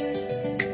Música